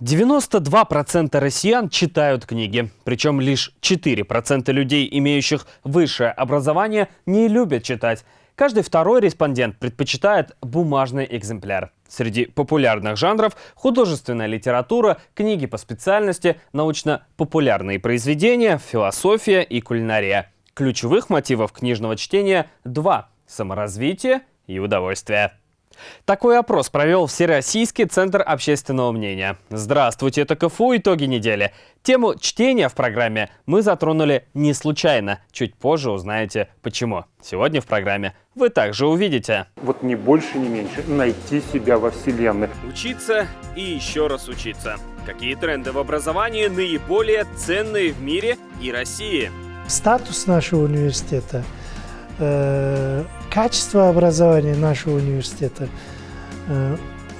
92% россиян читают книги. Причем лишь 4% людей, имеющих высшее образование, не любят читать. Каждый второй респондент предпочитает бумажный экземпляр. Среди популярных жанров – художественная литература, книги по специальности, научно-популярные произведения, философия и кулинария. Ключевых мотивов книжного чтения – два – саморазвитие и удовольствие. Такой опрос провел Всероссийский центр общественного мнения. Здравствуйте, это КФУ «Итоги недели». Тему чтения в программе мы затронули не случайно. Чуть позже узнаете почему. Сегодня в программе вы также увидите. Вот не больше, не меньше. Найти себя во Вселенной. Учиться и еще раз учиться. Какие тренды в образовании наиболее ценные в мире и России? Статус нашего университета качество образования нашего университета э,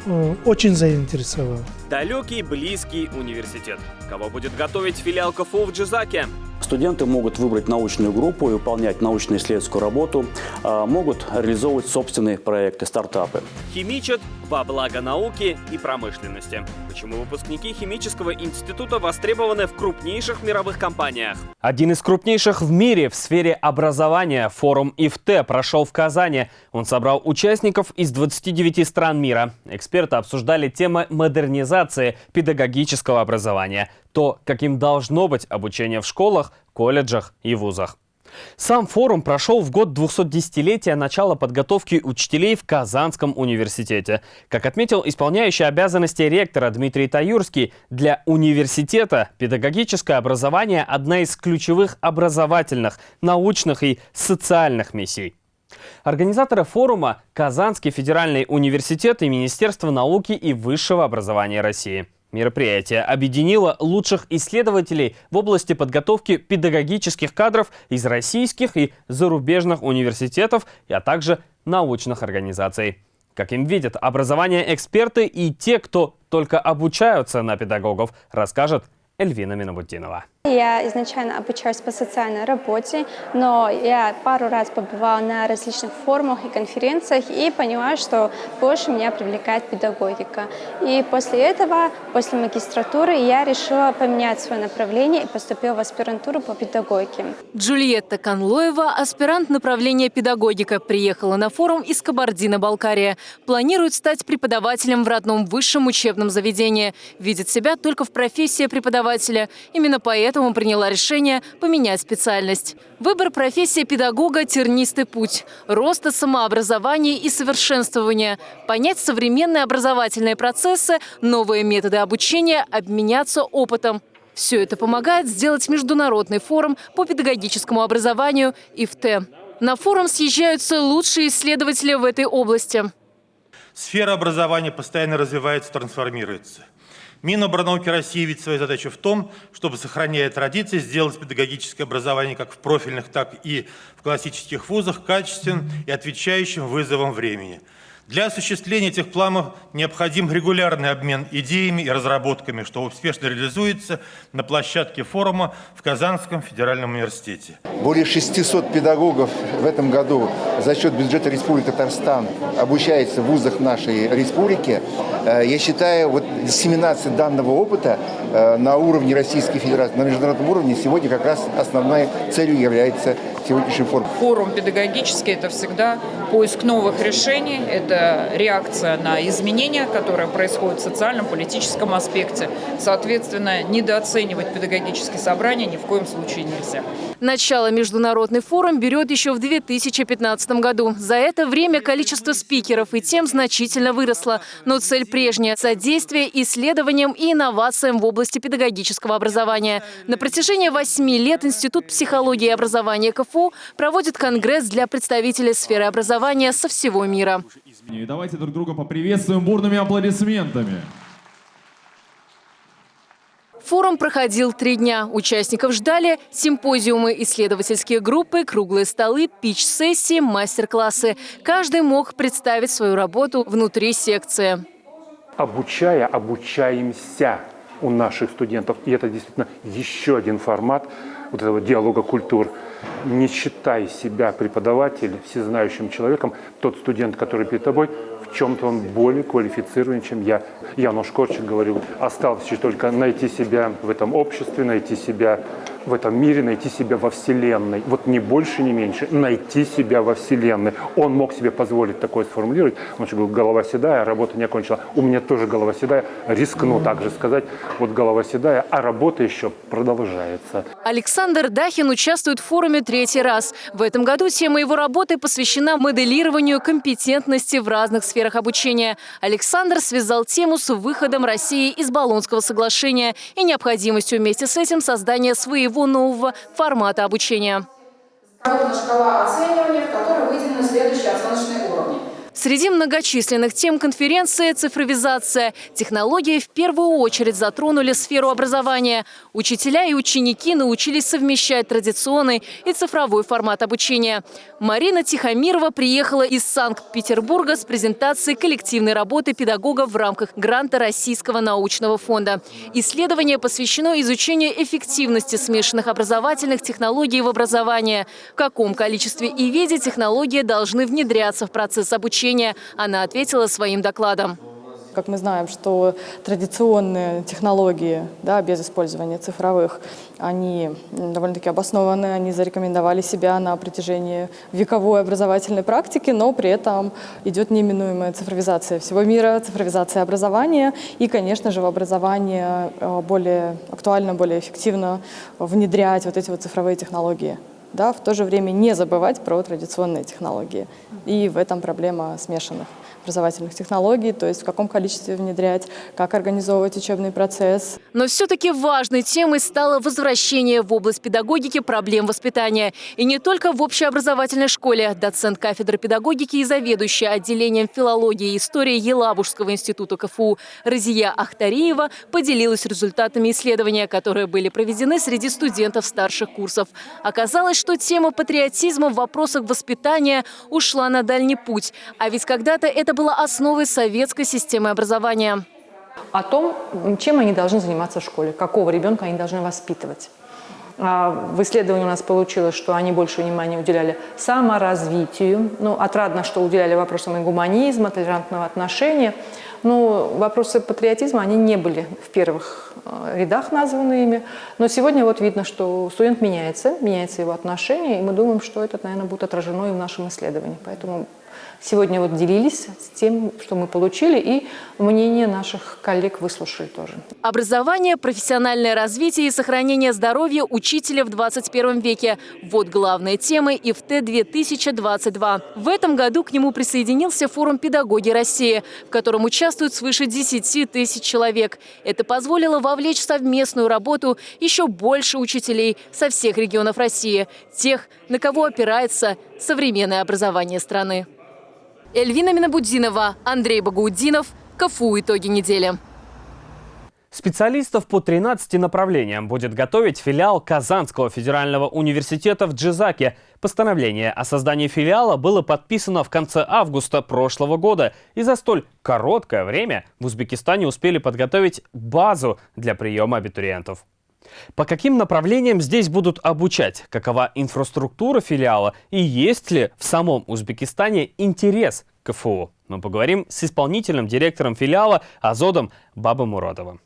э, очень заинтересовало. Далекий, близкий университет. Кого будет готовить филиал КФУ в Джизаке? Студенты могут выбрать научную группу и выполнять научно-исследовательскую работу, а могут реализовывать собственные проекты, стартапы. Химичат во благо науки и промышленности. Почему выпускники химического института востребованы в крупнейших мировых компаниях? Один из крупнейших в мире в сфере образования форум ИФТ прошел в Казани. Он собрал участников из 29 стран мира. Эксперты обсуждали темы модернизации педагогического образования то, каким должно быть обучение в школах, колледжах и вузах. Сам форум прошел в год 210-летия начала подготовки учителей в Казанском университете. Как отметил исполняющий обязанности ректора Дмитрий Таюрский, для университета педагогическое образование – одна из ключевых образовательных, научных и социальных миссий. Организаторы форума – Казанский федеральный университет и Министерство науки и высшего образования России. Мероприятие объединило лучших исследователей в области подготовки педагогических кадров из российских и зарубежных университетов, а также научных организаций. Как им видят образование эксперты и те, кто только обучаются на педагогов, расскажет Эльвина Минобутдинова. Я изначально обучаюсь по социальной работе, но я пару раз побывала на различных форумах и конференциях и поняла, что больше меня привлекает педагогика. И после этого, после магистратуры, я решила поменять свое направление и поступила в аспирантуру по педагогике. Джульетта Канлоева, аспирант направления педагогика, приехала на форум из Кабардино-Балкария. Планирует стать преподавателем в родном высшем учебном заведении. Видит себя только в профессии преподавателя. Именно поэтому поэтому приняла решение поменять специальность. Выбор профессии педагога – тернистый путь. Роста самообразования и совершенствования. Понять современные образовательные процессы, новые методы обучения, обменяться опытом. Все это помогает сделать международный форум по педагогическому образованию ИФТ. На форум съезжаются лучшие исследователи в этой области. Сфера образования постоянно развивается, трансформируется. Миноборнауки России видит свою задачу в том, чтобы, сохраняя традиции, сделать педагогическое образование как в профильных, так и в классических вузах качественным и отвечающим вызовам времени – для осуществления этих планов необходим регулярный обмен идеями и разработками, что успешно реализуется на площадке форума в Казанском федеральном университете. Более 600 педагогов в этом году за счет бюджета Республики Татарстан обучается в вузах нашей республики. Э, я считаю, вот диссеминация данного опыта э, на уровне Российской Федерации, на международном уровне сегодня как раз основной целью является сегодняшний форум. Форум педагогический – это всегда поиск новых решений, это реакция на изменения, которые происходят в социальном, политическом аспекте. Соответственно, недооценивать педагогические собрания ни в коем случае нельзя. Начало международный форум берет еще в 2015 году. За это время количество спикеров и тем значительно выросло. Но цель прежняя – содействие исследованиям и инновациям в области педагогического образования. На протяжении восьми лет Институт психологии и образования КФУ КФУ проводит конгресс для представителей сферы образования со всего мира. И давайте друг друга поприветствуем бурными аплодисментами. Форум проходил три дня. Участников ждали симпозиумы, исследовательские группы, круглые столы, пич-сессии, мастер-классы. Каждый мог представить свою работу внутри секции. Обучая, обучаемся у наших студентов. И это действительно еще один формат вот этого диалога культур – Не считай себя преподавателем, всезнающим человеком, тот студент, который перед тобой, в чем-то он более квалифицирован, чем я. Януш Корчик говорил, осталось только найти себя в этом обществе, найти себя в этом мире, найти себя во Вселенной. Вот не больше, не меньше. Найти себя во Вселенной. Он мог себе позволить такое сформулировать. Он же был голова седая, работа не окончила. У меня тоже голова седая. Рискну также сказать. Вот голова седая, а работа еще продолжается. Александр Дахин участвует в форуме третий раз. В этом году тема его работы посвящена моделированию компетентности в разных сферах обучения. Александр связал тему с выходом России из Болонского соглашения и необходимостью вместе с этим создания своего всего нового формата обучения. Шкала оценивания, в которой выделены следующие оценочные уровни. Среди многочисленных тем конференции «Цифровизация». Технологии в первую очередь затронули сферу образования. Учителя и ученики научились совмещать традиционный и цифровой формат обучения. Марина Тихомирова приехала из Санкт-Петербурга с презентацией коллективной работы педагогов в рамках гранта Российского научного фонда. Исследование посвящено изучению эффективности смешанных образовательных технологий в образовании. В каком количестве и виде технологии должны внедряться в процесс обучения обучения, она ответила своим докладом. Как мы знаем, что традиционные технологии, да, без использования цифровых, они довольно-таки обоснованы, они зарекомендовали себя на протяжении вековой образовательной практики, но при этом идет неминуемая цифровизация всего мира, цифровизация образования и, конечно же, в образование э, более актуально, более эффективно внедрять вот эти вот цифровые технологии да, в то же время не забывать про традиционные технологии. И в этом проблема смешанных образовательных технологий, то есть в каком количестве внедрять, как организовывать учебный процесс. Но все-таки важной темой стало возвращение в область педагогики проблем воспитания. И не только в общеобразовательной школе. Доцент кафедры педагогики и заведующая отделением филологии и истории Елабужского института КФУ Разия Ахтариева поделилась результатами исследования, которые были проведены среди студентов старших курсов. Оказалось, что тема патриотизма в вопросах воспитания ушла на дальний путь. А ведь когда-то это было основой советской системы образования. О том, чем они должны заниматься в школе, какого ребенка они должны воспитывать. А, в исследовании у нас получилось, что они больше внимания уделяли саморазвитию. Ну, отрадно, что уделяли вопросам и гуманизма, толерантного отношения. Но вопросы патриотизма, они не были в первых э, рядах названы ими. Но сегодня вот видно, что студент меняется, меняется его отношение, и мы думаем, что это, наверное, будет отражено и в нашем исследовании. Поэтому сегодня вот делились с тем, что мы получили, и мнение наших коллег выслушали тоже. Образование, профессиональное развитие и сохранение здоровья учителя в 21 веке – вот главные темы ИФТ-2022. В этом году к нему присоединился форум «Педагоги России», в котором участвуют свыше 10 тысяч человек. Это позволило вовлечь в совместную работу еще больше учителей со всех регионов России, тех, на кого опирается современное образование страны. Эльвина Минабудинова, Андрей Багаудинов. КФУ «Итоги недели». Специалистов по 13 направлениям будет готовить филиал Казанского федерального университета в Джизаке. Постановление о создании филиала было подписано в конце августа прошлого года. И за столь короткое время в Узбекистане успели подготовить базу для приема абитуриентов. По каким направлениям здесь будут обучать? Какова инфраструктура филиала? И есть ли в самом Узбекистане интерес к КФУ? Мы поговорим с исполнительным директором филиала Азодом Баба Мурадовым.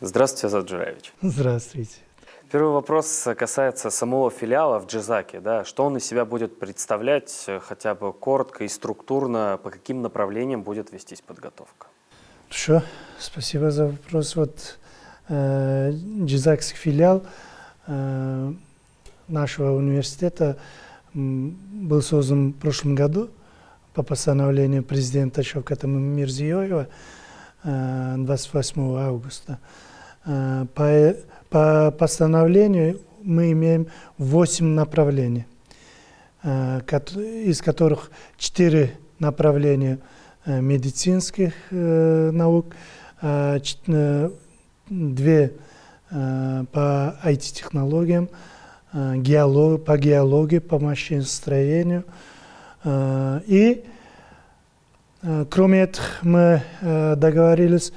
Здравствуйте, Азад Джураевич. Здравствуйте. Первый вопрос касается самого филиала в Джизаке. Да? Что он из себя будет представлять, хотя бы коротко и структурно, по каким направлениям будет вестись подготовка? Хорошо, спасибо за вопрос. Вот э, Джизакский филиал э, нашего университета был создан в прошлом году по постановлению президента Шавката Мирзиёева э, 28 августа. Э, по, по постановлению мы имеем 8 направлений, э, из которых 4 направления – Э, медицинских э, наук, а, э, две по IT-технологиям, геолог, по геологии, по машиностроению. И кроме этого мы договорились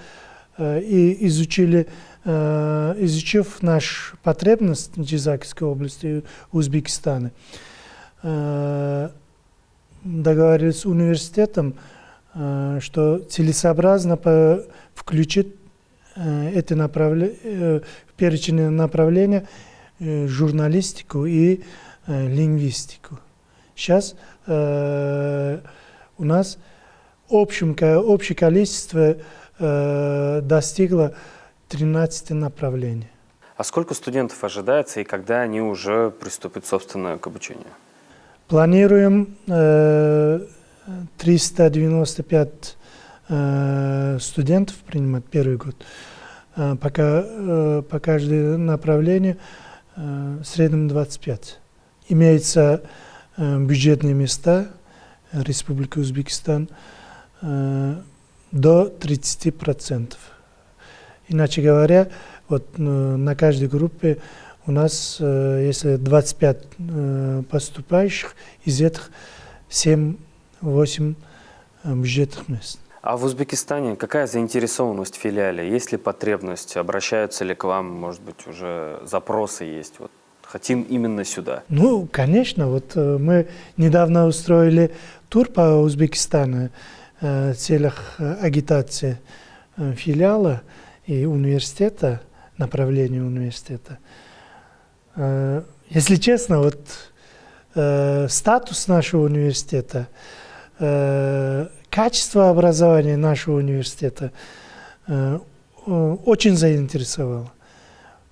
и изучили э, изучив наш потребность Джизакской области Узбекистана, э, договорились с университетом, э, что целесообразно включить э, направления, э, в перечень направления э, журналистику и э, лингвистику. Сейчас э, у нас общем, общее количество э, достигло 13 направлений. А сколько студентов ожидается и когда они уже приступят, собственно, к обучению? Планируем э, 395 э, студентов принимать первый год. Э, пока, э, по каждому направлению э, в среднем 25. Имеются э, бюджетные места Республики Узбекистан э, до 30%. Иначе говоря, вот э, на каждой группе у нас, э, если 25 э, поступающих, из этих 7-8 бюджетных мест. А в Узбекистане какая заинтересованность в филиале? Есть ли потребность? Обращаются ли к вам, может быть, уже запросы есть? Вот хотим именно сюда. Ну, конечно. Вот мы недавно устроили тур по Узбекистану в целях агитации филиала и университета, направления университета. Если честно, вот э, статус нашего университета, э, качество образования нашего университета э, очень заинтересовало.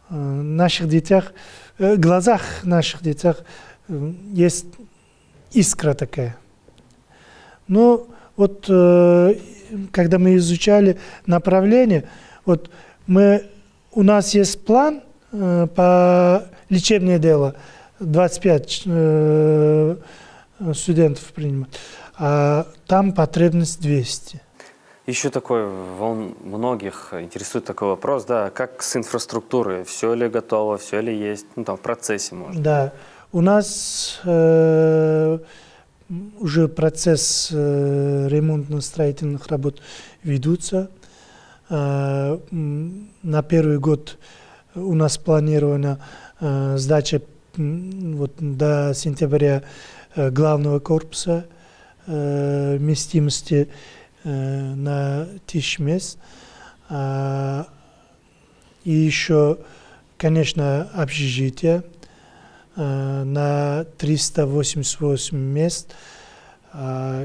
В наших детях, в глазах наших детях есть искра такая. Но вот когда мы изучали направление, вот мы, у нас есть план э, по лечебное дело, 25 э, студентов принимают, а там потребность 200. Еще такой, волн, многих интересует такой вопрос, да, как с инфраструктурой, все ли готово, все ли есть, ну там в процессе может. Да, у нас э, уже процесс э, ремонтно-строительных работ ведутся. Э, на первый год у нас планирована э, сдача вот, до сентября главного корпуса вместимости на тысяч мест. А, и еще, конечно, общежитие на 388 мест,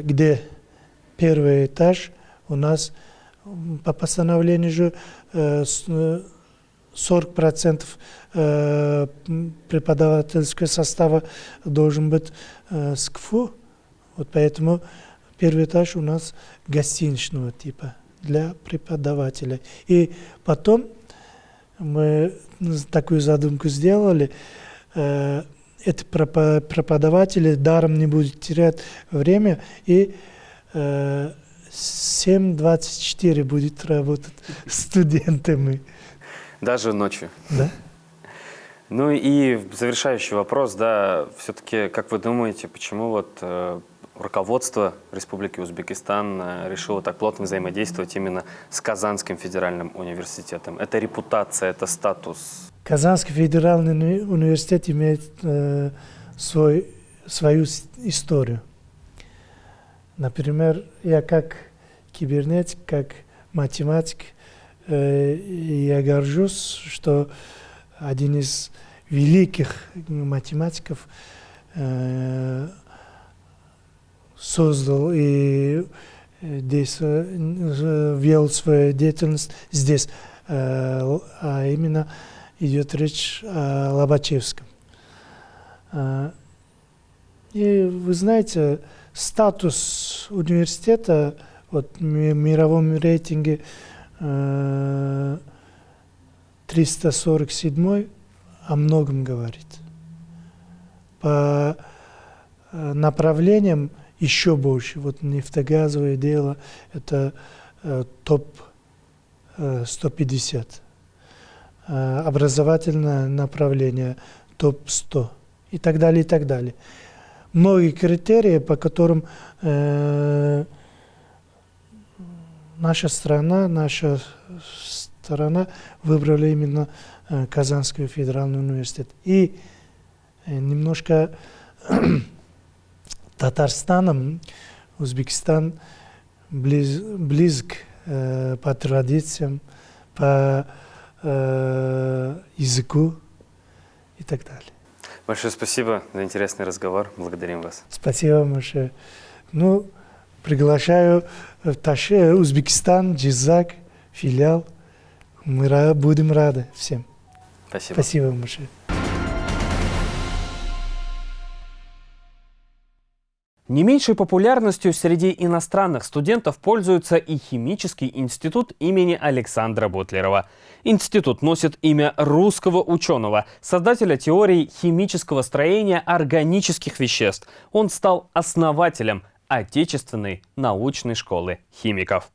где первый этаж у нас по постановлению же 40% преподавательского состава должен быть с КФУ. Вот поэтому первый этаж у нас гостиничного типа для преподавателя. И потом мы такую задумку сделали, эти преподаватели даром не будут терять время и 7.24 будет работать студентами. Даже ночью? Да. Ну и завершающий вопрос, да, все-таки, как вы думаете, почему вот э, руководство Республики Узбекистан э, решило так плотно взаимодействовать именно с Казанским федеральным университетом? Это репутация, это статус? Казанский федеральный университет имеет э, свой, свою историю. Например, я как кибернетик, как математик, э, я горжусь, что один из великих математиков э, создал и здесь вел свою деятельность здесь, а именно идет речь о Лобачевском. И вы знаете, статус университета вот, в мировом рейтинге э, 347 о многом говорит. По э, направлениям еще больше. Вот нефтегазовое дело это э, топ э, 150. Э, образовательное направление топ 100 и так далее, и так далее многие критерии, по которым э, наша страна, наша сторона выбрали именно э, Казанский федеральный университет. И э, немножко Татарстаном Узбекистан близ, близок э, по традициям, по э, языку и так далее. Большое спасибо за интересный разговор. Благодарим вас. Спасибо большое. Ну, приглашаю в Таше, Узбекистан, Джизак, филиал. Мы будем рады всем. Спасибо. Спасибо большое. Не меньшей популярностью среди иностранных студентов пользуется и химический институт имени Александра Бутлерова. Институт носит имя русского ученого, создателя теории химического строения органических веществ. Он стал основателем Отечественной научной школы химиков.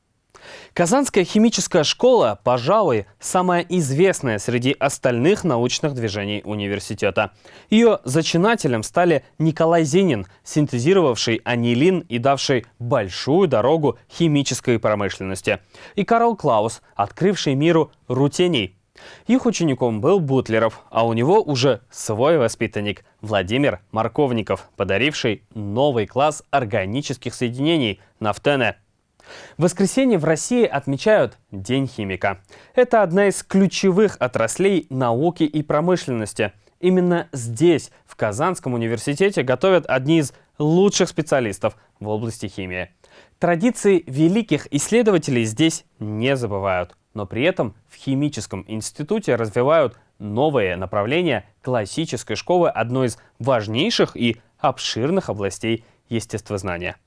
Казанская химическая школа, пожалуй, самая известная среди остальных научных движений университета. Ее зачинателем стали Николай Зенин, синтезировавший анилин и давший большую дорогу химической промышленности, и Карл Клаус, открывший миру рутений. Их учеником был Бутлеров, а у него уже свой воспитанник Владимир Марковников, подаривший новый класс органических соединений – нафтене – в воскресенье в России отмечают День химика. Это одна из ключевых отраслей науки и промышленности. Именно здесь, в Казанском университете, готовят одни из лучших специалистов в области химии. Традиции великих исследователей здесь не забывают, но при этом в химическом институте развивают новые направления классической школы одной из важнейших и обширных областей естествознания.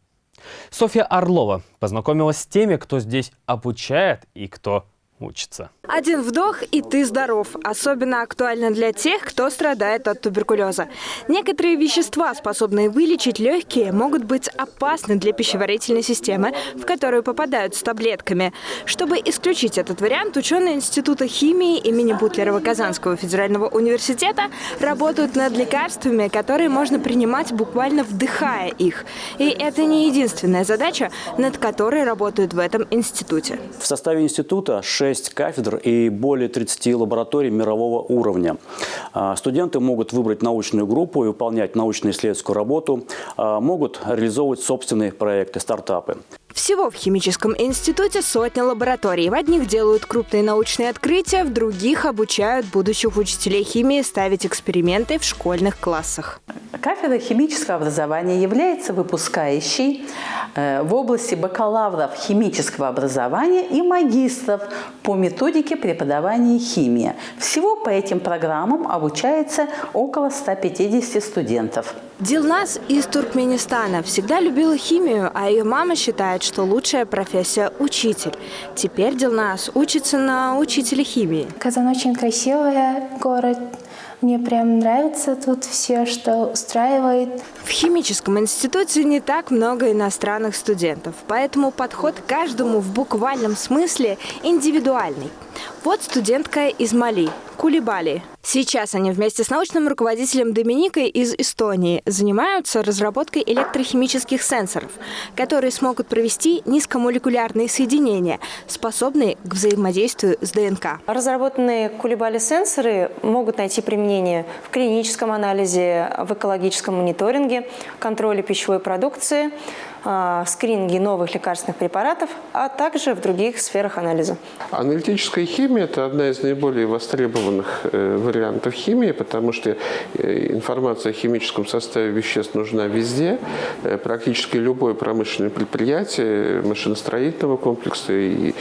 Софья Орлова познакомилась с теми, кто здесь обучает и кто учится. Один вдох, и ты здоров. Особенно актуально для тех, кто страдает от туберкулеза. Некоторые вещества, способные вылечить легкие, могут быть опасны для пищеварительной системы, в которую попадают с таблетками. Чтобы исключить этот вариант, ученые Института химии имени Бутлерова Казанского федерального университета работают над лекарствами, которые можно принимать буквально вдыхая их. И это не единственная задача, над которой работают в этом институте. В составе института 6 кафедр и более 30 лабораторий мирового уровня. А, студенты могут выбрать научную группу и выполнять научно-исследовательскую работу, а, могут реализовывать собственные проекты, стартапы. Всего в химическом институте сотня лабораторий. В одних делают крупные научные открытия, в других обучают будущих учителей химии ставить эксперименты в школьных классах. Кафедра химического образования является выпускающей э, в области бакалавров химического образования и магистров по методике преподавания химии. Всего по этим программам обучается около 150 студентов. Дилназ из Туркменистана всегда любила химию, а ее мама считает, что лучшая профессия – учитель. Теперь Дилназ учится на учителя химии. Казан очень красивый город, мне прям нравится тут все, что устраивает. В химическом институте не так много иностранных студентов, поэтому подход к каждому в буквальном смысле индивидуальный. Вот студентка из Мали, Кулибали. Сейчас они вместе с научным руководителем Доминикой из Эстонии занимаются разработкой электрохимических сенсоров, которые смогут провести низкомолекулярные соединения, способные к взаимодействию с ДНК. Разработанные Кулибали-сенсоры могут найти применение в клиническом анализе, в экологическом мониторинге, контроле пищевой продукции, скрининге новых лекарственных препаратов, а также в других сферах анализа. Аналитическая химия – это одна из наиболее востребованных э, вариантов химии, потому что э, информация о химическом составе веществ нужна везде. Э, практически любое промышленное предприятие, машиностроительного комплекса и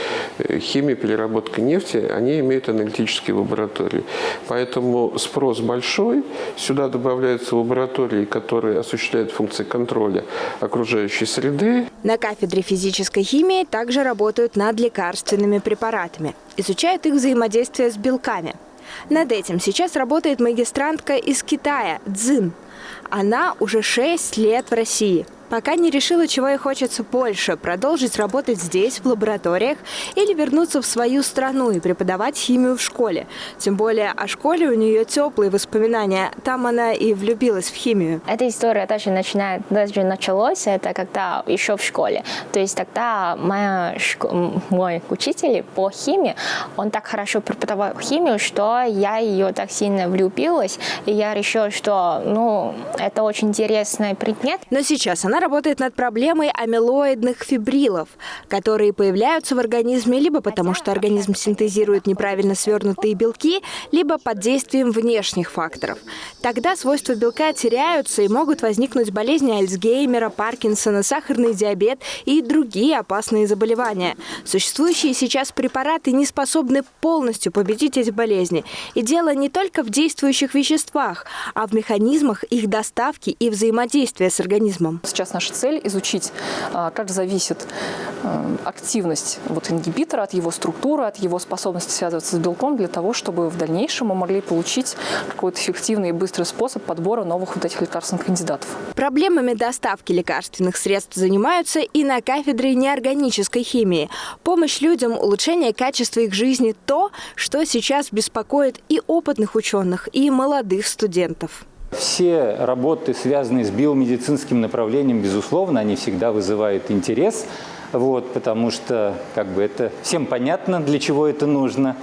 химия, переработка нефти, они имеют аналитические лаборатории. Поэтому спрос большой. Сюда добавляются лаборатории, которые осуществляют функции контроля окружающей среды. На кафедре физической химии также работают над лекарственными препаратами. Изучают их взаимодействие с белками. Над этим сейчас работает магистрантка из Китая, Цзин. Она уже 6 лет в России. Пока не решила, чего ей хочется больше – продолжить работать здесь, в лабораториях, или вернуться в свою страну и преподавать химию в школе. Тем более о школе у нее теплые воспоминания. Там она и влюбилась в химию. Эта история даже, начинает, даже началась, это когда еще в школе. То есть тогда моя, мой учитель по химии, он так хорошо преподавал химию, что я ее так сильно влюбилась, и я решила, что ну, это очень интересный предмет. Но сейчас она работает над проблемой амилоидных фибрилов, которые появляются в организме либо потому, что организм синтезирует неправильно свернутые белки, либо под действием внешних факторов. Тогда свойства белка теряются и могут возникнуть болезни Альцгеймера, Паркинсона, сахарный диабет и другие опасные заболевания. Существующие сейчас препараты не способны полностью победить эти болезни. И дело не только в действующих веществах, а в механизмах их доставки и взаимодействия с организмом. Сейчас наша цель изучить, а, как зависит а, активность вот ингибитора от его структуры, от его способности связываться с белком для того, чтобы в дальнейшем мы могли получить какой-то эффективный и быстрый способ подбора новых вот этих лекарственных кандидатов. Проблемами доставки лекарственных средств занимаются и на кафедре неорганической химии. Помощь людям, улучшение качества их жизни – то, что сейчас беспокоит и опытных ученых, и молодых студентов. Все работы, связанные с биомедицинским направлением, безусловно, они всегда вызывают интерес, вот, потому что как бы это всем понятно, для чего это нужно.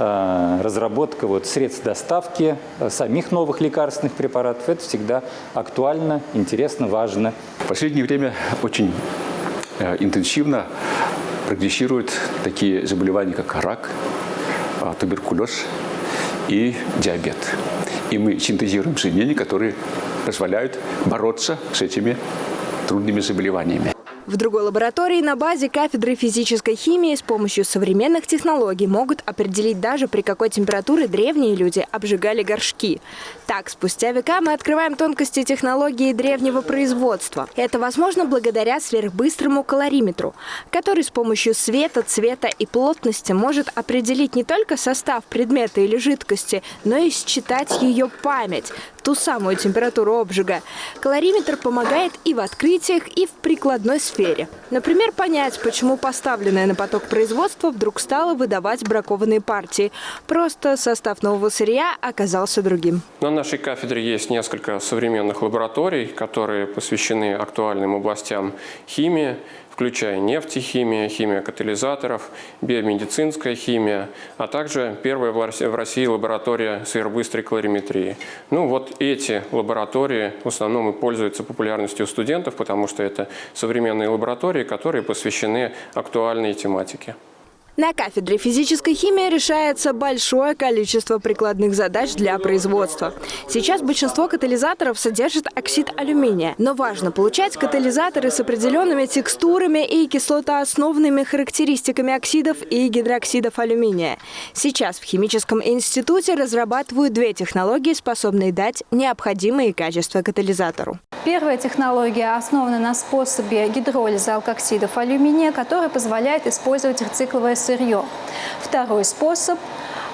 А, разработка вот, средств доставки а, самих новых лекарственных препаратов – это всегда актуально, интересно, важно. В последнее время очень э, интенсивно прогрессируют такие заболевания, как рак, а, туберкулез и диабет. И мы синтезируем соединения, которые позволяют бороться с этими трудными заболеваниями. В другой лаборатории на базе кафедры физической химии с помощью современных технологий могут определить даже при какой температуре древние люди обжигали горшки. Так, спустя века мы открываем тонкости технологии древнего производства. Это возможно благодаря сверхбыстрому калориметру, который с помощью света, цвета и плотности может определить не только состав предмета или жидкости, но и считать ее память, ту самую температуру обжига. Калориметр помогает и в открытиях, и в прикладной сфере. Например, понять, почему поставленное на поток производства вдруг стало выдавать бракованные партии. Просто состав нового сырья оказался другим. На нашей кафедре есть несколько современных лабораторий, которые посвящены актуальным областям химии, включая нефтехимия, химия катализаторов, биомедицинская химия, а также первая в России лаборатория сверхбыстрой калориметрии. Ну вот эти лаборатории в основном и пользуются популярностью у студентов, потому что это современные лаборатории, которые посвящены актуальной тематике. На кафедре физической химии решается большое количество прикладных задач для производства. Сейчас большинство катализаторов содержит оксид алюминия, но важно получать катализаторы с определенными текстурами и кислотоосновными характеристиками оксидов и гидроксидов алюминия. Сейчас в химическом институте разрабатывают две технологии, способные дать необходимые качества катализатору. Первая технология основана на способе гидролиза алкоксидов алюминия, который позволяет использовать рецикловое сырье. Второй способ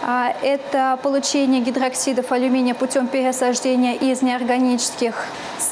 а, это получение гидроксидов алюминия путем пересаждения из неорганических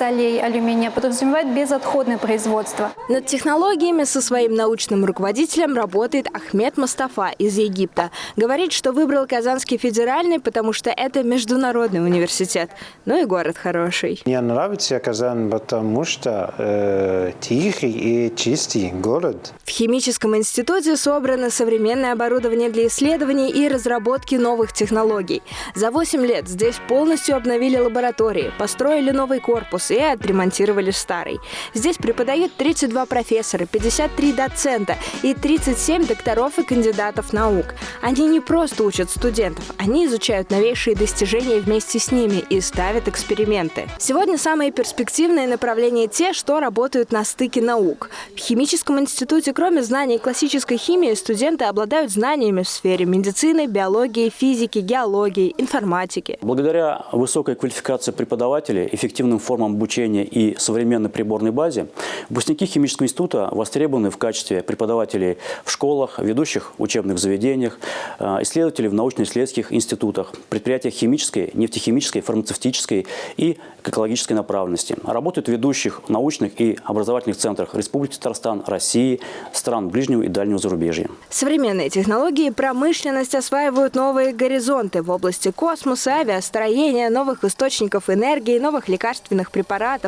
солей алюминия подразумевает безотходное производство. Над технологиями со своим научным руководителем работает Ахмед Мастафа из Египта. Говорит, что выбрал Казанский федеральный, потому что это международный университет. Ну и город хороший. Мне нравится Казань, потому что э, тихий и чистый город. В химическом институте собрано современное оборудование для исследований и разработки разработки новых технологий. За 8 лет здесь полностью обновили лаборатории, построили новый корпус и отремонтировали старый. Здесь преподают 32 профессора, 53 доцента и 37 докторов и кандидатов наук. Они не просто учат студентов, они изучают новейшие достижения вместе с ними и ставят эксперименты. Сегодня самые перспективные направления те, что работают на стыке наук. В химическом институте, кроме знаний классической химии, студенты обладают знаниями в сфере медицины, биологии, физики, геологии, информатики. Благодаря высокой квалификации преподавателей, эффективным формам обучения и современной приборной базе, выпускники химического института востребованы в качестве преподавателей в школах, ведущих учебных заведениях, э, исследователей в научно-исследовательских институтах, предприятиях химической, нефтехимической, фармацевтической и экологической направленности. Работают в ведущих научных и образовательных центрах Республики Татарстан, России, стран ближнего и дальнего зарубежья. Современные технологии промышленность осваивают новые горизонты в области космоса, авиастроения, новых источников энергии, новых лекарственных препаратов,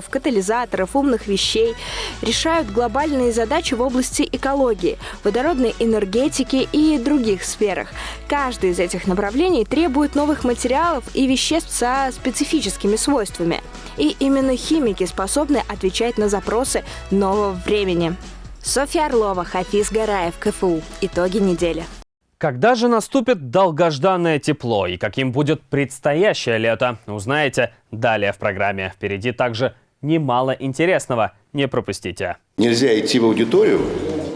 катализаторов, умных вещей. Решают глобальные задачи в области экологии, водородной энергетики и других сферах. Каждый из этих направлений требует новых материалов и веществ со специфическими свойствами. И именно химики способны отвечать на запросы нового времени. Софья Орлова, Хафиз Гараев, КФУ. Итоги недели. Когда же наступит долгожданное тепло и каким будет предстоящее лето, узнаете далее в программе. Впереди также немало интересного. Не пропустите. Нельзя идти в аудиторию,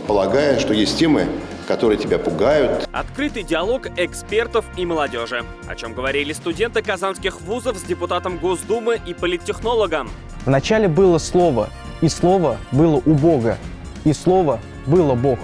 полагая, что есть темы, которые тебя пугают. Открытый диалог экспертов и молодежи. О чем говорили студенты казанских вузов с депутатом Госдумы и политтехнологом. Вначале было слово, и слово было у Бога, и слово было Бог.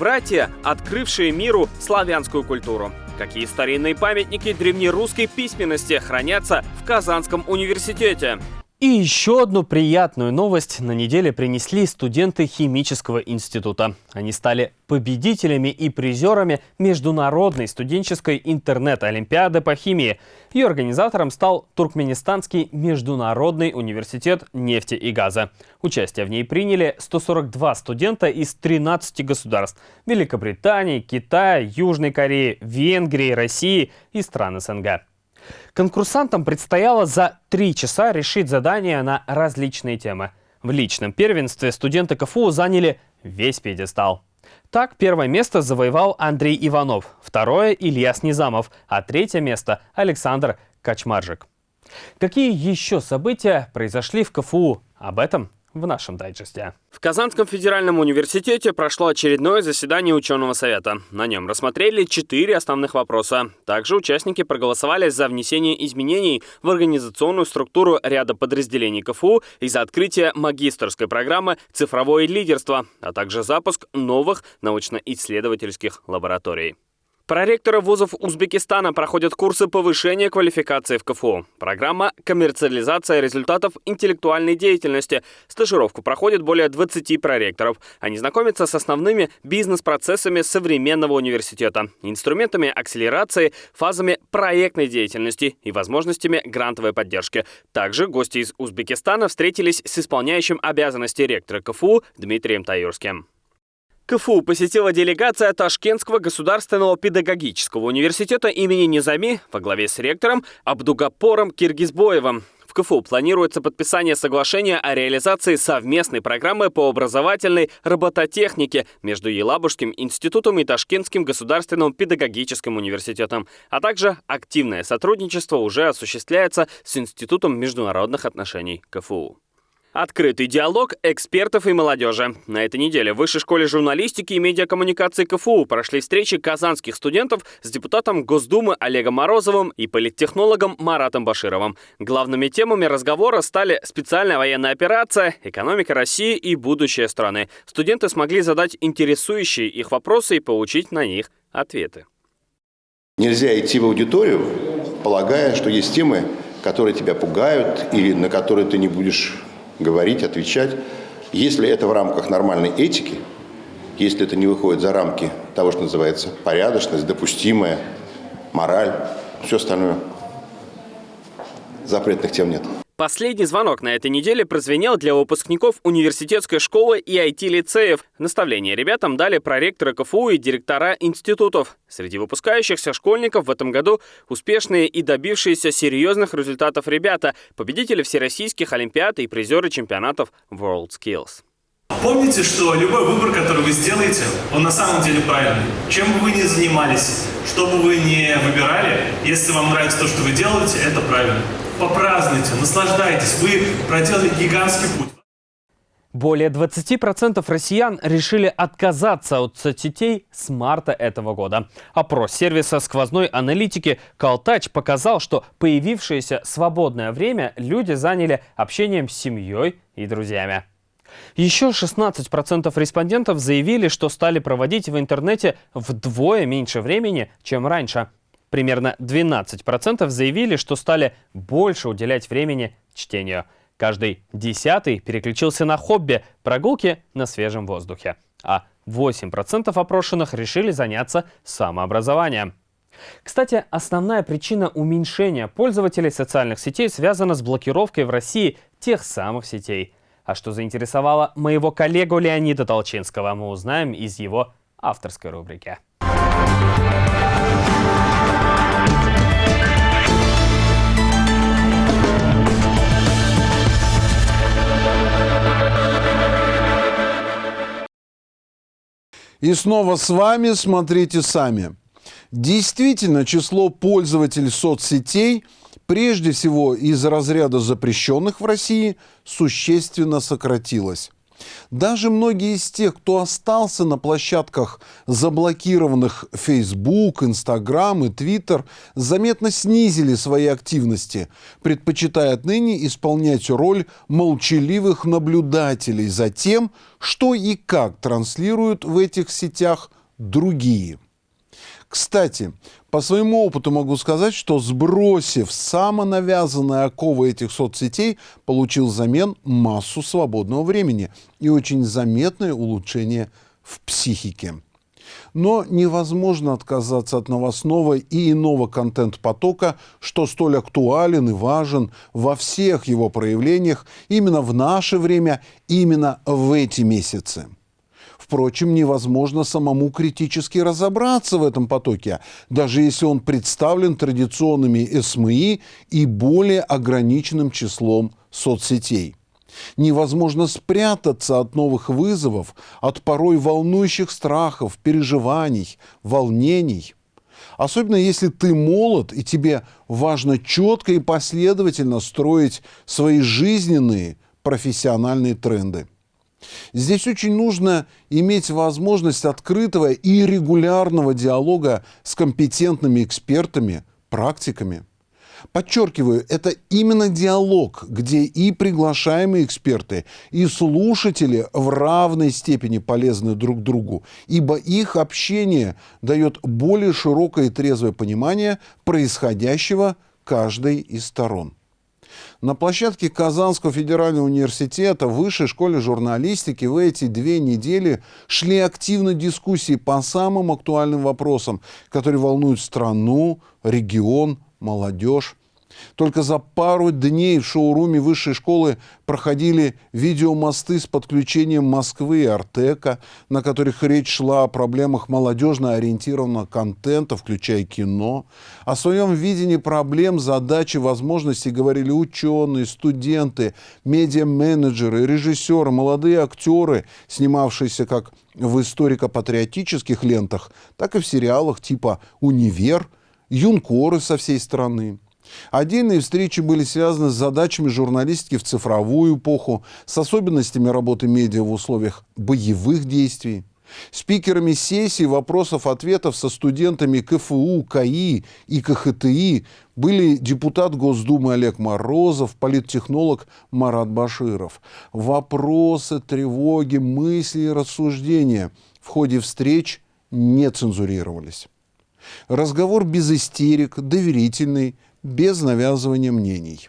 Братья, открывшие миру славянскую культуру. Какие старинные памятники древнерусской письменности хранятся в Казанском университете? И еще одну приятную новость на неделе принесли студенты Химического института. Они стали победителями и призерами Международной студенческой интернет-олимпиады по химии. Ее организатором стал Туркменистанский международный университет нефти и газа. Участие в ней приняли 142 студента из 13 государств – Великобритании, Китая, Южной Кореи, Венгрии, России и стран СНГ. Конкурсантам предстояло за три часа решить задания на различные темы. В личном первенстве студенты КФУ заняли весь пьедестал. Так, первое место завоевал Андрей Иванов, второе – Ильяс Низамов, а третье место – Александр Качмаржик. Какие еще события произошли в КФУ? Об этом в нашем дайджесте. В Казанском федеральном университете прошло очередное заседание ученого совета. На нем рассмотрели четыре основных вопроса. Также участники проголосовали за внесение изменений в организационную структуру ряда подразделений КФУ и за открытие магистрской программы «Цифровое лидерство», а также запуск новых научно-исследовательских лабораторий. Проректоры вузов Узбекистана проходят курсы повышения квалификации в КФУ. Программа «Коммерциализация результатов интеллектуальной деятельности». Стажировку проходит более 20 проректоров. Они знакомятся с основными бизнес-процессами современного университета, инструментами акселерации, фазами проектной деятельности и возможностями грантовой поддержки. Также гости из Узбекистана встретились с исполняющим обязанности ректора КФУ Дмитрием Таюрским. КФУ посетила делегация Ташкентского государственного педагогического университета имени Низами во главе с ректором Абдугапором Киргизбоевым. В КФУ планируется подписание соглашения о реализации совместной программы по образовательной робототехнике между Елабужским институтом и Ташкентским государственным педагогическим университетом, а также активное сотрудничество уже осуществляется с Институтом международных отношений КФУ. Открытый диалог экспертов и молодежи. На этой неделе в Высшей школе журналистики и медиакоммуникации КФУ прошли встречи казанских студентов с депутатом Госдумы Олегом Морозовым и политтехнологом Маратом Башировым. Главными темами разговора стали специальная военная операция, экономика России и будущее страны. Студенты смогли задать интересующие их вопросы и получить на них ответы. Нельзя идти в аудиторию, полагая, что есть темы, которые тебя пугают или на которые ты не будешь говорить, отвечать. Если это в рамках нормальной этики, если это не выходит за рамки того, что называется порядочность, допустимая, мораль, все остальное, запретных тем нет. Последний звонок на этой неделе прозвенел для выпускников университетской школы и IT-лицеев. Наставления ребятам дали проректоры КФУ и директора институтов. Среди выпускающихся школьников в этом году успешные и добившиеся серьезных результатов ребята, победители всероссийских олимпиад и призеры чемпионатов World Skills. Помните, что любой выбор, который вы сделаете, он на самом деле правильный. Чем бы вы ни занимались, что бы вы ни выбирали, если вам нравится то, что вы делаете, это правильно попразднуйте, наслаждайтесь. Вы проделали гигантский путь. Более 20% россиян решили отказаться от соцсетей с марта этого года. Опрос сервиса сквозной аналитики «Калтач» показал, что появившееся свободное время люди заняли общением с семьей и друзьями. Еще 16% респондентов заявили, что стали проводить в интернете вдвое меньше времени, чем раньше. Примерно 12% заявили, что стали больше уделять времени чтению. Каждый десятый переключился на хобби – прогулки на свежем воздухе. А 8% опрошенных решили заняться самообразованием. Кстати, основная причина уменьшения пользователей социальных сетей связана с блокировкой в России тех самых сетей. А что заинтересовало моего коллегу Леонида Толчинского, мы узнаем из его авторской рубрики. И снова с вами «Смотрите сами». Действительно, число пользователей соцсетей, прежде всего из разряда запрещенных в России, существенно сократилось. Даже многие из тех, кто остался на площадках заблокированных Facebook, Instagram и Twitter, заметно снизили свои активности, предпочитая отныне исполнять роль молчаливых наблюдателей за тем, что и как транслируют в этих сетях другие. Кстати, по своему опыту могу сказать, что сбросив самонавязанные оковы этих соцсетей, получил взамен массу свободного времени и очень заметное улучшение в психике. Но невозможно отказаться от новостного и иного контент-потока, что столь актуален и важен во всех его проявлениях именно в наше время, именно в эти месяцы. Впрочем, невозможно самому критически разобраться в этом потоке, даже если он представлен традиционными СМИ и более ограниченным числом соцсетей. Невозможно спрятаться от новых вызовов, от порой волнующих страхов, переживаний, волнений. Особенно если ты молод и тебе важно четко и последовательно строить свои жизненные профессиональные тренды. Здесь очень нужно иметь возможность открытого и регулярного диалога с компетентными экспертами, практиками. Подчеркиваю, это именно диалог, где и приглашаемые эксперты, и слушатели в равной степени полезны друг другу, ибо их общение дает более широкое и трезвое понимание происходящего каждой из сторон. На площадке Казанского федерального университета Высшей школе журналистики в эти две недели шли активно дискуссии по самым актуальным вопросам, которые волнуют страну, регион, молодежь. Только за пару дней в шоуруме высшей школы проходили видеомосты с подключением Москвы и Артека, на которых речь шла о проблемах молодежно ориентированного контента, включая кино. О своем видении проблем, задач и возможностей говорили ученые, студенты, медиа-менеджеры, режиссеры, молодые актеры, снимавшиеся как в историко-патриотических лентах, так и в сериалах типа «Универ», юнкоры со всей страны. Отдельные встречи были связаны с задачами журналистики в цифровую эпоху, с особенностями работы медиа в условиях боевых действий. Спикерами сессий вопросов-ответов со студентами КФУ, КАИ и КХТИ были депутат Госдумы Олег Морозов, политтехнолог Марат Баширов. Вопросы, тревоги, мысли и рассуждения в ходе встреч не цензурировались. Разговор без истерик, доверительный, без навязывания мнений.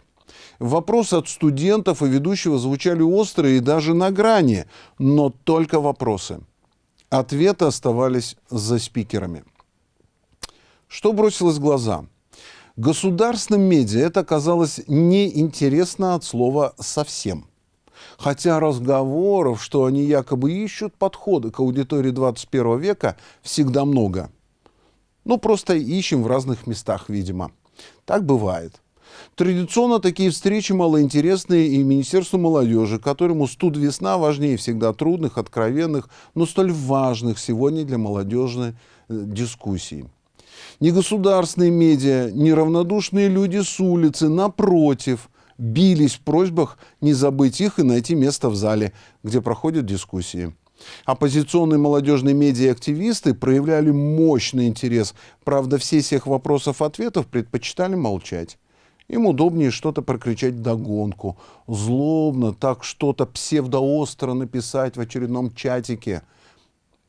Вопросы от студентов и ведущего звучали острые и даже на грани, но только вопросы. Ответы оставались за спикерами. Что бросилось в глаза? Государственным медиа это оказалось неинтересно от слова «совсем». Хотя разговоров, что они якобы ищут подходы к аудитории 21 века, всегда много. Ну, просто ищем в разных местах, видимо. Так бывает. Традиционно такие встречи малоинтересные и Министерству молодежи, которому студ весна важнее всегда трудных, откровенных, но столь важных сегодня для молодежной э, дискуссий. Негосударственные медиа, неравнодушные люди с улицы, напротив, бились в просьбах не забыть их и найти место в зале, где проходят дискуссии. Оппозиционные молодежные медиа-активисты проявляли мощный интерес. Правда, все всех вопросов-ответов предпочитали молчать. Им удобнее что-то прокричать догонку, злобно так что-то псевдоостро написать в очередном чатике.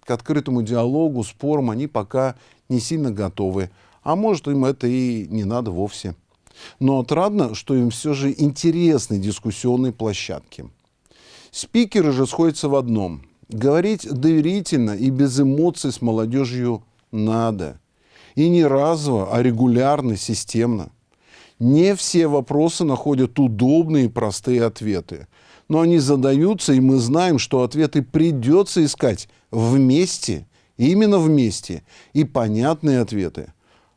К открытому диалогу, спорам они пока не сильно готовы. А может, им это и не надо вовсе. Но отрадно, что им все же интересны дискуссионные площадки. Спикеры же сходятся в одном – Говорить доверительно и без эмоций с молодежью надо. И не разово, а регулярно, системно. Не все вопросы находят удобные и простые ответы. Но они задаются, и мы знаем, что ответы придется искать вместе, именно вместе, и понятные ответы.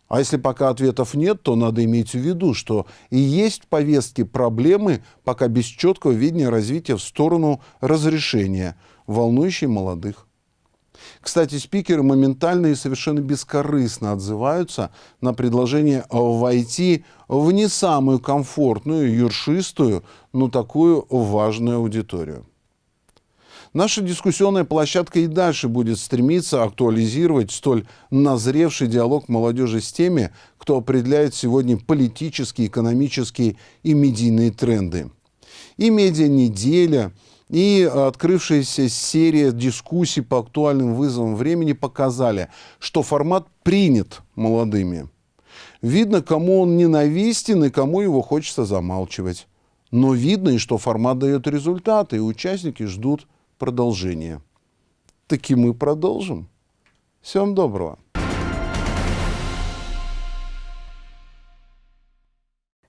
А если пока ответов нет, то надо иметь в виду, что и есть в повестке проблемы, пока без четкого видения развития в сторону разрешения – волнующий молодых. Кстати, спикеры моментально и совершенно бескорыстно отзываются на предложение войти в не самую комфортную, юршистую, но такую важную аудиторию. Наша дискуссионная площадка и дальше будет стремиться актуализировать столь назревший диалог молодежи с теми, кто определяет сегодня политические, экономические и медийные тренды. И медиа-неделя – и открывшаяся серия дискуссий по актуальным вызовам времени показали, что формат принят молодыми. Видно, кому он ненавистен и кому его хочется замалчивать. Но видно и что формат дает результаты, и участники ждут продолжения. Таки мы продолжим. Всем доброго.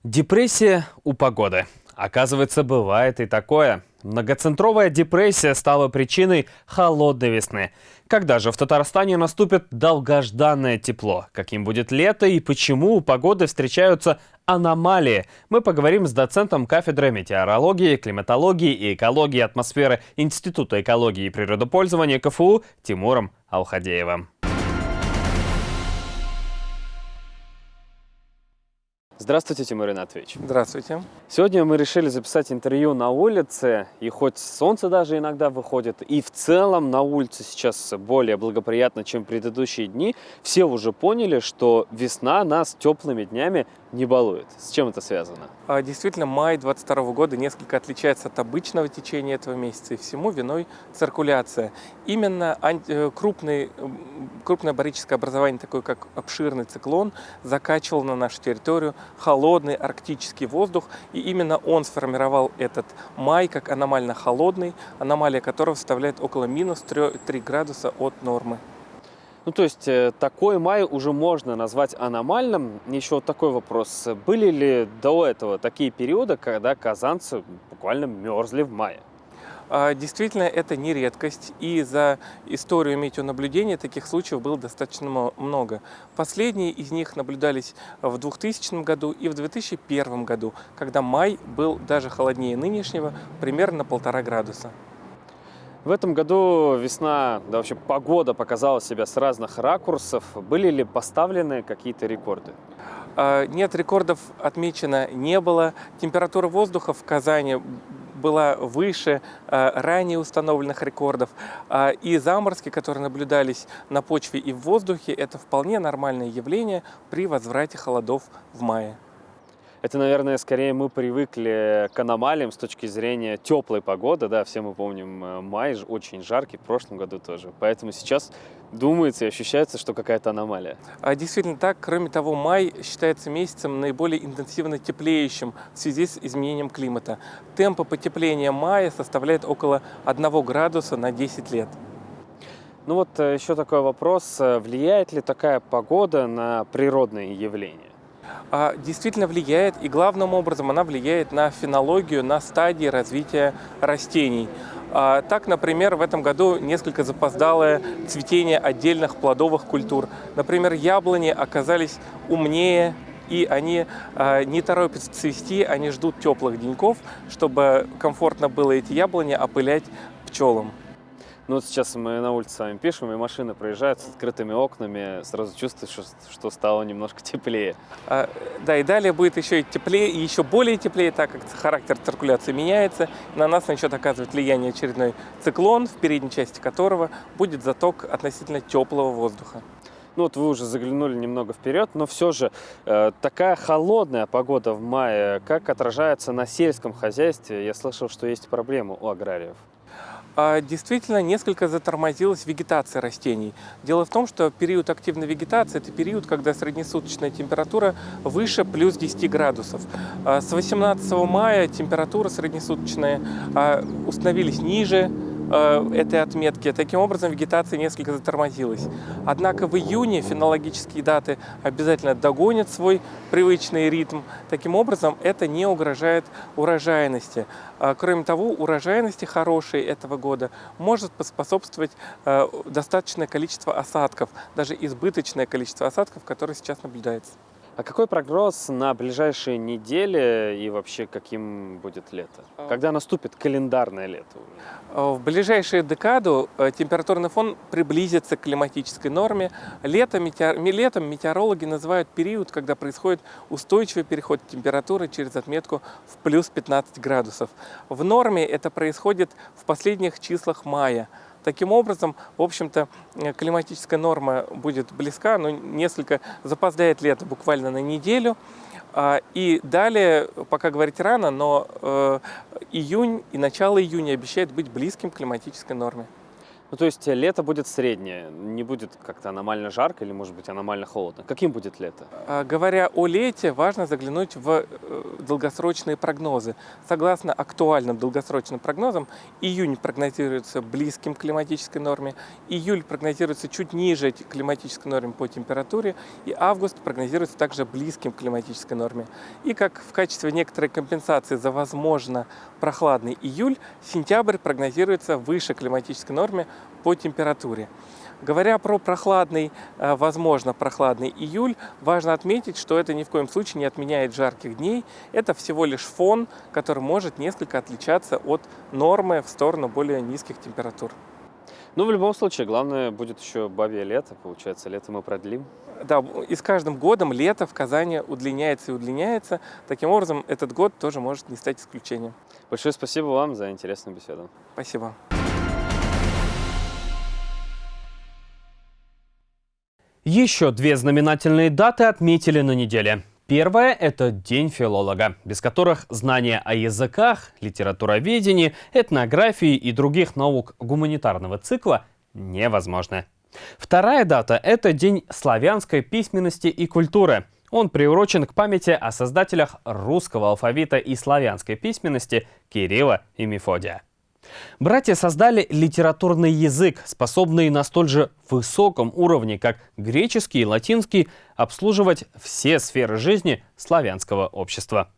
Депрессия у погоды. Оказывается, бывает и такое. Многоцентровая депрессия стала причиной холодной весны. Когда же в Татарстане наступит долгожданное тепло? Каким будет лето и почему у погоды встречаются аномалии? Мы поговорим с доцентом кафедры метеорологии, климатологии и экологии атмосферы Института экологии и природопользования КФУ Тимуром Алхадеевым. Здравствуйте, Тимур Ринатович. Здравствуйте. Сегодня мы решили записать интервью на улице, и хоть солнце даже иногда выходит, и в целом на улице сейчас более благоприятно, чем предыдущие дни, все уже поняли, что весна нас теплыми днями не балует. С чем это связано? А, действительно, май 22 года несколько отличается от обычного течения этого месяца, и всему виной циркуляция. Именно э, крупный, крупное барическое образование, такое как обширный циклон, закачивал на нашу территорию холодный арктический воздух, и именно он сформировал этот май как аномально холодный, аномалия которого составляет около минус 3, 3 градуса от нормы. Ну, то есть э, такой май уже можно назвать аномальным. Еще вот такой вопрос. Были ли до этого такие периоды, когда казанцы буквально мерзли в мае? А, действительно, это не редкость, и за историю метеонаблюдения таких случаев было достаточно много. Последние из них наблюдались в 2000 году и в 2001 году, когда май был даже холоднее нынешнего, примерно на полтора градуса. В этом году весна, да вообще погода показала себя с разных ракурсов. Были ли поставлены какие-то рекорды? А, нет, рекордов отмечено не было. Температура воздуха в Казани была выше а, ранее установленных рекордов. А, и заморозки, которые наблюдались на почве и в воздухе, это вполне нормальное явление при возврате холодов в мае. Это, наверное, скорее мы привыкли к аномалиям с точки зрения теплой погоды. Да, все мы помним э, май, очень жаркий, в прошлом году тоже. Поэтому сейчас думается и ощущается, что какая-то аномалия. А действительно так. Кроме того, май считается месяцем наиболее интенсивно теплеющим в связи с изменением климата. Темпы потепления мая составляют около 1 градуса на 10 лет. Ну вот э, еще такой вопрос. Э, влияет ли такая погода на природные явления? А, действительно влияет, и главным образом она влияет на фенологию, на стадии развития растений. А, так, например, в этом году несколько запоздалое цветение отдельных плодовых культур. Например, яблони оказались умнее, и они а, не торопятся цвести, они ждут теплых деньков, чтобы комфортно было эти яблони опылять пчелам. Ну вот сейчас мы на улице с вами пишем, и машины проезжают с открытыми окнами, сразу чувствуешь, что, что стало немножко теплее. А, да, и далее будет еще и теплее, и еще более теплее, так как характер циркуляции меняется. На нас начнет оказывать влияние очередной циклон, в передней части которого будет заток относительно теплого воздуха. Ну вот вы уже заглянули немного вперед, но все же э, такая холодная погода в мае, как отражается на сельском хозяйстве? Я слышал, что есть проблемы у аграриев. А, действительно несколько затормозилась вегетация растений. Дело в том, что период активной вегетации – это период, когда среднесуточная температура выше плюс 10 градусов. А, с 18 мая температура среднесуточная а, установились ниже этой отметки. Таким образом, вегетация несколько затормозилась. Однако в июне фенологические даты обязательно догонят свой привычный ритм. Таким образом, это не угрожает урожайности. А, кроме того, урожайности хорошей этого года может поспособствовать э, достаточное количество осадков, даже избыточное количество осадков, которое сейчас наблюдается. А какой прогноз на ближайшие недели и вообще каким будет лето? А. Когда наступит календарное лето? А, в ближайшую декаду э, температурный фон приблизится к климатической норме. Летом, метеор... Летом метеорологи называют период, когда происходит устойчивый переход температуры через отметку в плюс 15 градусов. В норме это происходит в последних числах мая. Таким образом, в общем-то, э, климатическая норма будет близка, но несколько запоздает лето буквально на неделю. А, и далее, пока говорить рано, но э, июнь и начало июня обещает быть близким к климатической норме. Ну, то есть лето будет среднее, не будет как-то аномально жарко или, может быть, аномально холодно. Каким будет лето? А, говоря о лете, важно заглянуть в э, долгосрочные прогнозы. Согласно актуальным долгосрочным прогнозам, июнь прогнозируется близким к климатической норме, июль прогнозируется чуть ниже климатической нормы по температуре, и август прогнозируется также близким к климатической норме. И как в качестве некоторой компенсации за, возможно, прохладный июль, сентябрь прогнозируется выше климатической нормы по температуре. Говоря про прохладный, э, возможно, прохладный июль, важно отметить, что это ни в коем случае не отменяет жарких дней. Это всего лишь фон, который может несколько отличаться от нормы в сторону более низких температур. Ну, в любом случае, главное будет еще бабье лето. Получается, лето мы продлим. Да, и с каждым годом лето в Казани удлиняется и удлиняется. Таким образом, этот год тоже может не стать исключением. Большое спасибо вам за интересную беседу. Спасибо. Еще две знаменательные даты отметили на неделе. Первое – это День филолога, без которых знания о языках, литературоведении, этнографии и других наук гуманитарного цикла невозможны. Вторая дата – это День славянской письменности и культуры. Он приурочен к памяти о создателях русского алфавита и славянской письменности Кирилла и Мефодия. Братья создали литературный язык, способный на столь же высоком уровне, как греческий и латинский, обслуживать все сферы жизни славянского общества.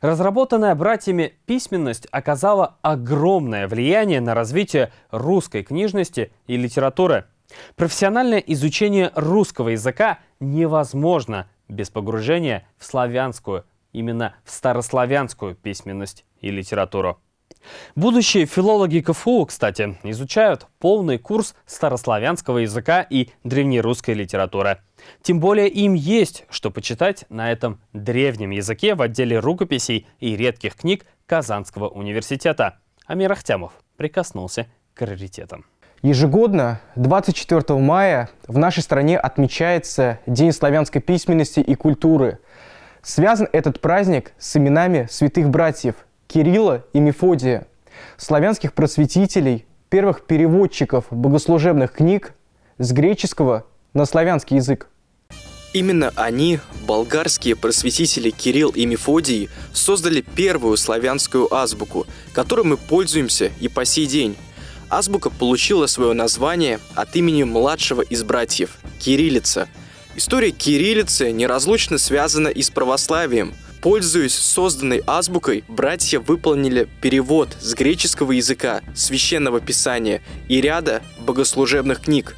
Разработанная братьями письменность оказала огромное влияние на развитие русской книжности и литературы. Профессиональное изучение русского языка невозможно без погружения в славянскую, именно в старославянскую письменность и литературу. Будущие филологи КФУ, кстати, изучают полный курс старославянского языка и древнерусской литературы. Тем более им есть что почитать на этом древнем языке в отделе рукописей и редких книг Казанского университета. Амир Ахтямов прикоснулся к раритетам. Ежегодно, 24 мая, в нашей стране отмечается День славянской письменности и культуры. Связан этот праздник с именами святых братьев Кирилла и Мефодия, славянских просветителей, первых переводчиков богослужебных книг с греческого на славянский язык. Именно они, болгарские просветители Кирилл и Мефодий, создали первую славянскую азбуку, которой мы пользуемся и по сей день. Азбука получила свое название от имени младшего из братьев – Кириллица. История кириллицы неразлучно связана и с православием – Пользуясь созданной азбукой, братья выполнили перевод с греческого языка, священного писания и ряда богослужебных книг.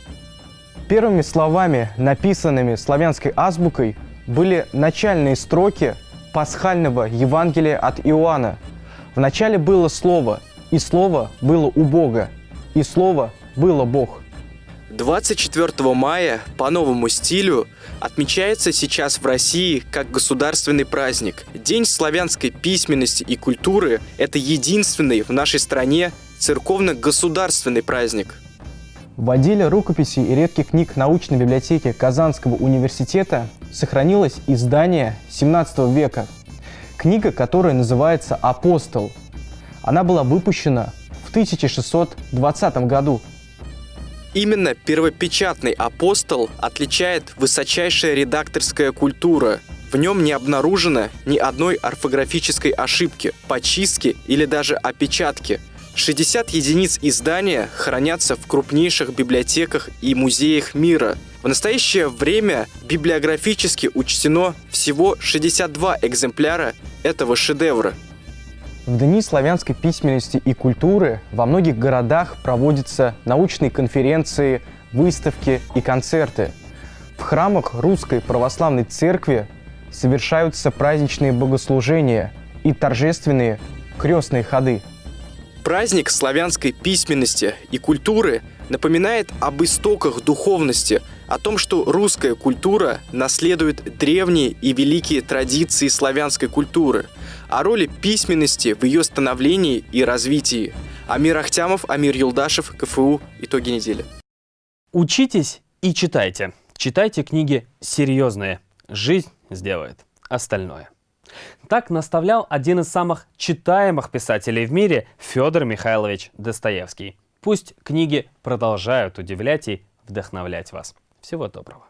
Первыми словами, написанными славянской азбукой, были начальные строки пасхального Евангелия от Иоанна. В начале было Слово, и Слово было у Бога, и Слово было Бог. 24 мая по новому стилю отмечается сейчас в России как государственный праздник. День славянской письменности и культуры – это единственный в нашей стране церковно-государственный праздник. В отделе рукописей и редких книг научной библиотеки Казанского университета сохранилось издание 17 века. Книга, которая называется «Апостол». Она была выпущена в 1620 году. Именно первопечатный «Апостол» отличает высочайшая редакторская культура. В нем не обнаружено ни одной орфографической ошибки, почистки или даже опечатки. 60 единиц издания хранятся в крупнейших библиотеках и музеях мира. В настоящее время библиографически учтено всего 62 экземпляра этого шедевра. В Дни славянской письменности и культуры во многих городах проводятся научные конференции, выставки и концерты. В храмах Русской Православной Церкви совершаются праздничные богослужения и торжественные крестные ходы. Праздник славянской письменности и культуры напоминает об истоках духовности, о том, что русская культура наследует древние и великие традиции славянской культуры, о роли письменности в ее становлении и развитии. Амир Ахтямов, Амир Юлдашев, КФУ. Итоги недели. Учитесь и читайте. Читайте книги серьезные. Жизнь сделает остальное. Так наставлял один из самых читаемых писателей в мире Федор Михайлович Достоевский. Пусть книги продолжают удивлять и вдохновлять вас. Всего доброго.